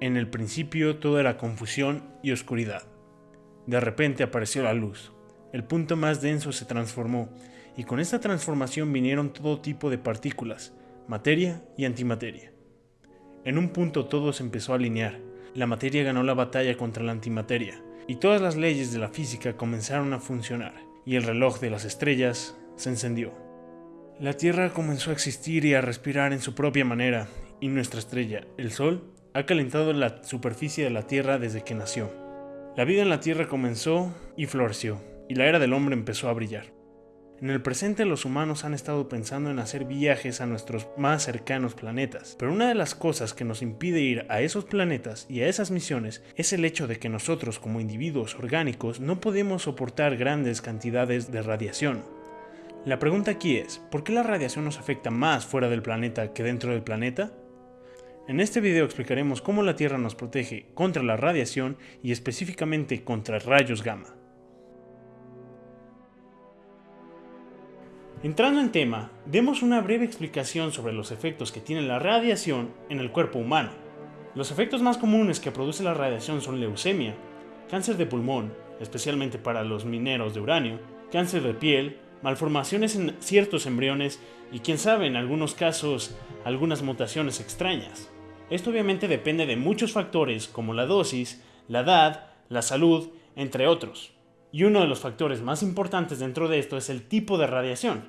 En el principio todo era confusión y oscuridad. De repente apareció la luz. El punto más denso se transformó, y con esta transformación vinieron todo tipo de partículas, materia y antimateria. En un punto todo se empezó a alinear. La materia ganó la batalla contra la antimateria, y todas las leyes de la física comenzaron a funcionar, y el reloj de las estrellas se encendió. La Tierra comenzó a existir y a respirar en su propia manera, y nuestra estrella, el Sol, ha calentado la superficie de la Tierra desde que nació. La vida en la Tierra comenzó y floreció, y la era del hombre empezó a brillar. En el presente los humanos han estado pensando en hacer viajes a nuestros más cercanos planetas, pero una de las cosas que nos impide ir a esos planetas y a esas misiones es el hecho de que nosotros como individuos orgánicos no podemos soportar grandes cantidades de radiación. La pregunta aquí es, ¿por qué la radiación nos afecta más fuera del planeta que dentro del planeta? En este video explicaremos cómo la Tierra nos protege contra la radiación y específicamente contra rayos gamma. Entrando en tema, demos una breve explicación sobre los efectos que tiene la radiación en el cuerpo humano. Los efectos más comunes que produce la radiación son leucemia, cáncer de pulmón, especialmente para los mineros de uranio, cáncer de piel, malformaciones en ciertos embriones y quién sabe en algunos casos algunas mutaciones extrañas. Esto obviamente depende de muchos factores como la dosis, la edad, la salud, entre otros. Y uno de los factores más importantes dentro de esto es el tipo de radiación.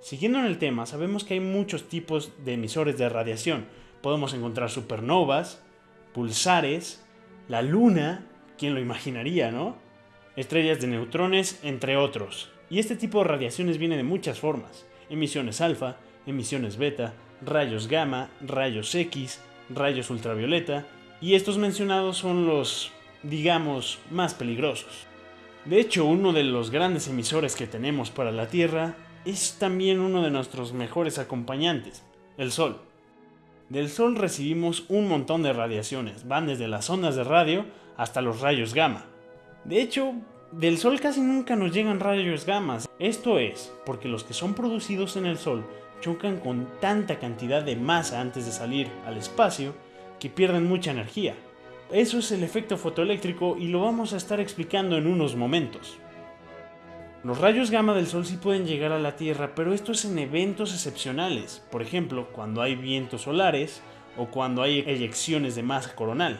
Siguiendo en el tema, sabemos que hay muchos tipos de emisores de radiación. Podemos encontrar supernovas, pulsares, la luna, ¿quién lo imaginaría, no? Estrellas de neutrones, entre otros. Y este tipo de radiaciones viene de muchas formas. Emisiones alfa, emisiones beta, rayos gamma, rayos X, rayos ultravioleta, y estos mencionados son los, digamos, más peligrosos. De hecho, uno de los grandes emisores que tenemos para la Tierra es también uno de nuestros mejores acompañantes, el Sol. Del Sol recibimos un montón de radiaciones, van desde las ondas de radio hasta los rayos gamma. De hecho, del Sol casi nunca nos llegan rayos gamma. Esto es porque los que son producidos en el Sol chocan con tanta cantidad de masa antes de salir al espacio que pierden mucha energía. Eso es el efecto fotoeléctrico y lo vamos a estar explicando en unos momentos. Los rayos gamma del Sol sí pueden llegar a la Tierra, pero esto es en eventos excepcionales, por ejemplo, cuando hay vientos solares o cuando hay eyecciones de masa coronal.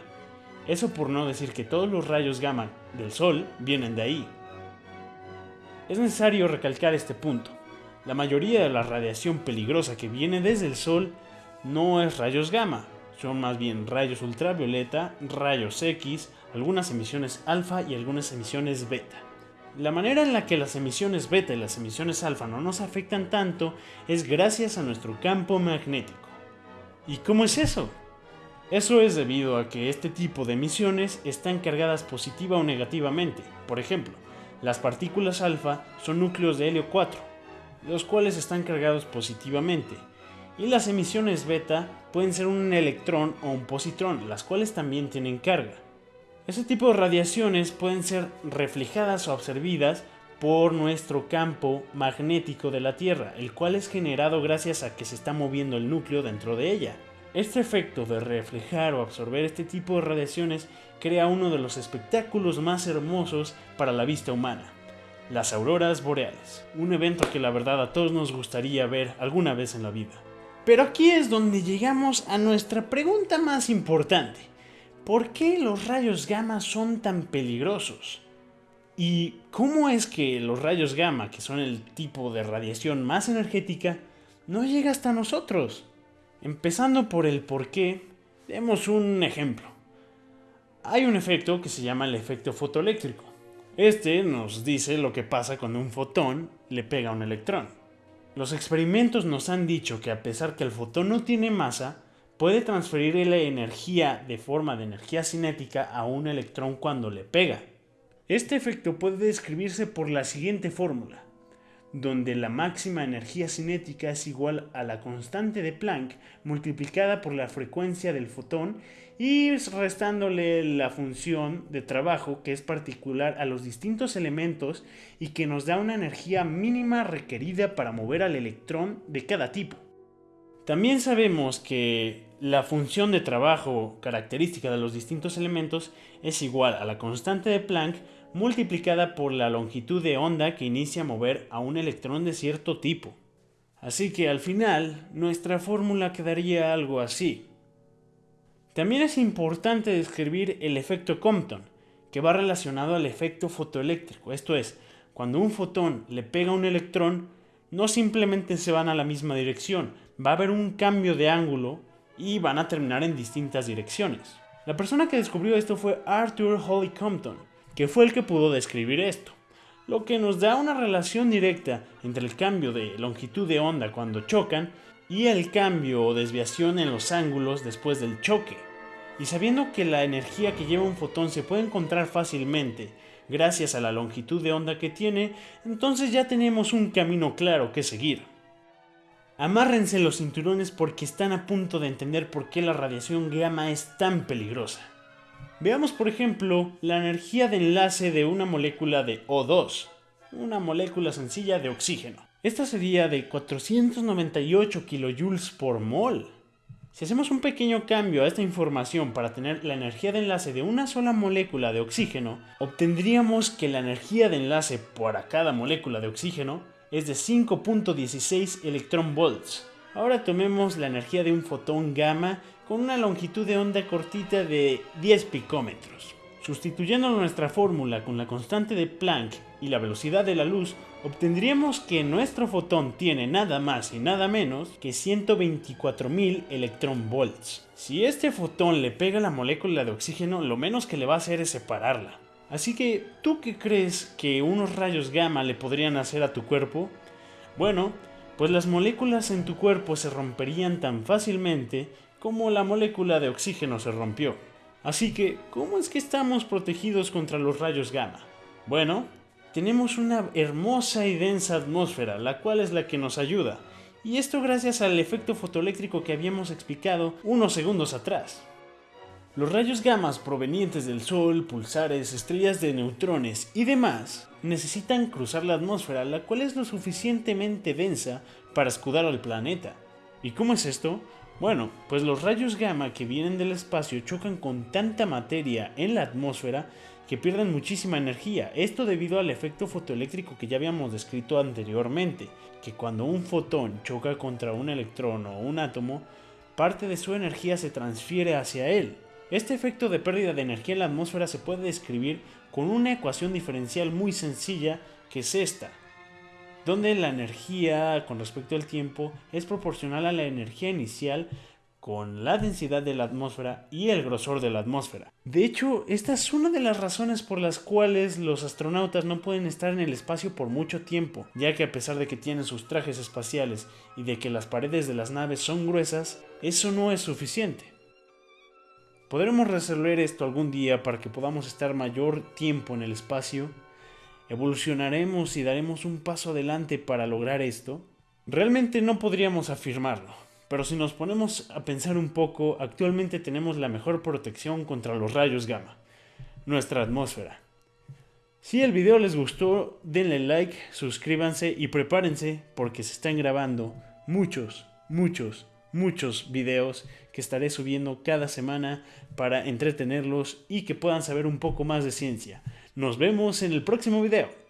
Eso por no decir que todos los rayos gamma del Sol vienen de ahí. Es necesario recalcar este punto. La mayoría de la radiación peligrosa que viene desde el Sol no es rayos gamma, son más bien rayos ultravioleta, rayos X, algunas emisiones alfa y algunas emisiones beta. La manera en la que las emisiones beta y las emisiones alfa no nos afectan tanto es gracias a nuestro campo magnético. ¿Y cómo es eso? Eso es debido a que este tipo de emisiones están cargadas positiva o negativamente. Por ejemplo, las partículas alfa son núcleos de helio 4, los cuales están cargados positivamente, y las emisiones beta pueden ser un electrón o un positrón, las cuales también tienen carga. Este tipo de radiaciones pueden ser reflejadas o absorbidas por nuestro campo magnético de la Tierra, el cual es generado gracias a que se está moviendo el núcleo dentro de ella. Este efecto de reflejar o absorber este tipo de radiaciones crea uno de los espectáculos más hermosos para la vista humana las auroras boreales, un evento que la verdad a todos nos gustaría ver alguna vez en la vida. Pero aquí es donde llegamos a nuestra pregunta más importante. ¿Por qué los rayos gamma son tan peligrosos? ¿Y cómo es que los rayos gamma, que son el tipo de radiación más energética, no llega hasta nosotros? Empezando por el por qué, demos un ejemplo. Hay un efecto que se llama el efecto fotoeléctrico. Este nos dice lo que pasa cuando un fotón le pega a un electrón. Los experimentos nos han dicho que a pesar que el fotón no tiene masa, puede transferir la energía de forma de energía cinética a un electrón cuando le pega. Este efecto puede describirse por la siguiente fórmula, donde la máxima energía cinética es igual a la constante de Planck multiplicada por la frecuencia del fotón y restándole la función de trabajo que es particular a los distintos elementos y que nos da una energía mínima requerida para mover al electrón de cada tipo. También sabemos que la función de trabajo característica de los distintos elementos es igual a la constante de Planck multiplicada por la longitud de onda que inicia a mover a un electrón de cierto tipo. Así que al final nuestra fórmula quedaría algo así. También es importante describir el efecto Compton, que va relacionado al efecto fotoeléctrico, esto es, cuando un fotón le pega a un electrón, no simplemente se van a la misma dirección, va a haber un cambio de ángulo y van a terminar en distintas direcciones. La persona que descubrió esto fue Arthur Holly Compton, que fue el que pudo describir esto, lo que nos da una relación directa entre el cambio de longitud de onda cuando chocan y el cambio o desviación en los ángulos después del choque. Y sabiendo que la energía que lleva un fotón se puede encontrar fácilmente gracias a la longitud de onda que tiene, entonces ya tenemos un camino claro que seguir. Amárrense los cinturones porque están a punto de entender por qué la radiación gamma es tan peligrosa. Veamos por ejemplo la energía de enlace de una molécula de O2, una molécula sencilla de oxígeno. Esta sería de 498 kJ por mol. Si hacemos un pequeño cambio a esta información para tener la energía de enlace de una sola molécula de oxígeno, obtendríamos que la energía de enlace para cada molécula de oxígeno es de 5.16 electronvolts. Ahora tomemos la energía de un fotón gamma con una longitud de onda cortita de 10 picómetros. Sustituyendo nuestra fórmula con la constante de Planck y la velocidad de la luz, obtendríamos que nuestro fotón tiene nada más y nada menos que 124.000 electronvolts. Si este fotón le pega la molécula de oxígeno, lo menos que le va a hacer es separarla. Así que, ¿tú qué crees que unos rayos gamma le podrían hacer a tu cuerpo? Bueno, pues las moléculas en tu cuerpo se romperían tan fácilmente como la molécula de oxígeno se rompió. Así que, ¿cómo es que estamos protegidos contra los rayos gamma? Bueno, tenemos una hermosa y densa atmósfera, la cual es la que nos ayuda, y esto gracias al efecto fotoeléctrico que habíamos explicado unos segundos atrás. Los rayos gamma provenientes del Sol, pulsares, estrellas de neutrones y demás necesitan cruzar la atmósfera, la cual es lo suficientemente densa para escudar al planeta. ¿Y cómo es esto? Bueno, pues los rayos gamma que vienen del espacio chocan con tanta materia en la atmósfera que pierden muchísima energía. Esto debido al efecto fotoeléctrico que ya habíamos descrito anteriormente, que cuando un fotón choca contra un electrón o un átomo, parte de su energía se transfiere hacia él. Este efecto de pérdida de energía en la atmósfera se puede describir con una ecuación diferencial muy sencilla que es esta donde la energía con respecto al tiempo es proporcional a la energía inicial con la densidad de la atmósfera y el grosor de la atmósfera. De hecho, esta es una de las razones por las cuales los astronautas no pueden estar en el espacio por mucho tiempo, ya que a pesar de que tienen sus trajes espaciales y de que las paredes de las naves son gruesas, eso no es suficiente. ¿Podremos resolver esto algún día para que podamos estar mayor tiempo en el espacio? Evolucionaremos y daremos un paso adelante para lograr esto? Realmente no podríamos afirmarlo, pero si nos ponemos a pensar un poco, actualmente tenemos la mejor protección contra los rayos gamma, nuestra atmósfera. Si el video les gustó, denle like, suscríbanse y prepárense porque se están grabando muchos, muchos, muchos videos que estaré subiendo cada semana para entretenerlos y que puedan saber un poco más de ciencia. Nos vemos en el próximo video.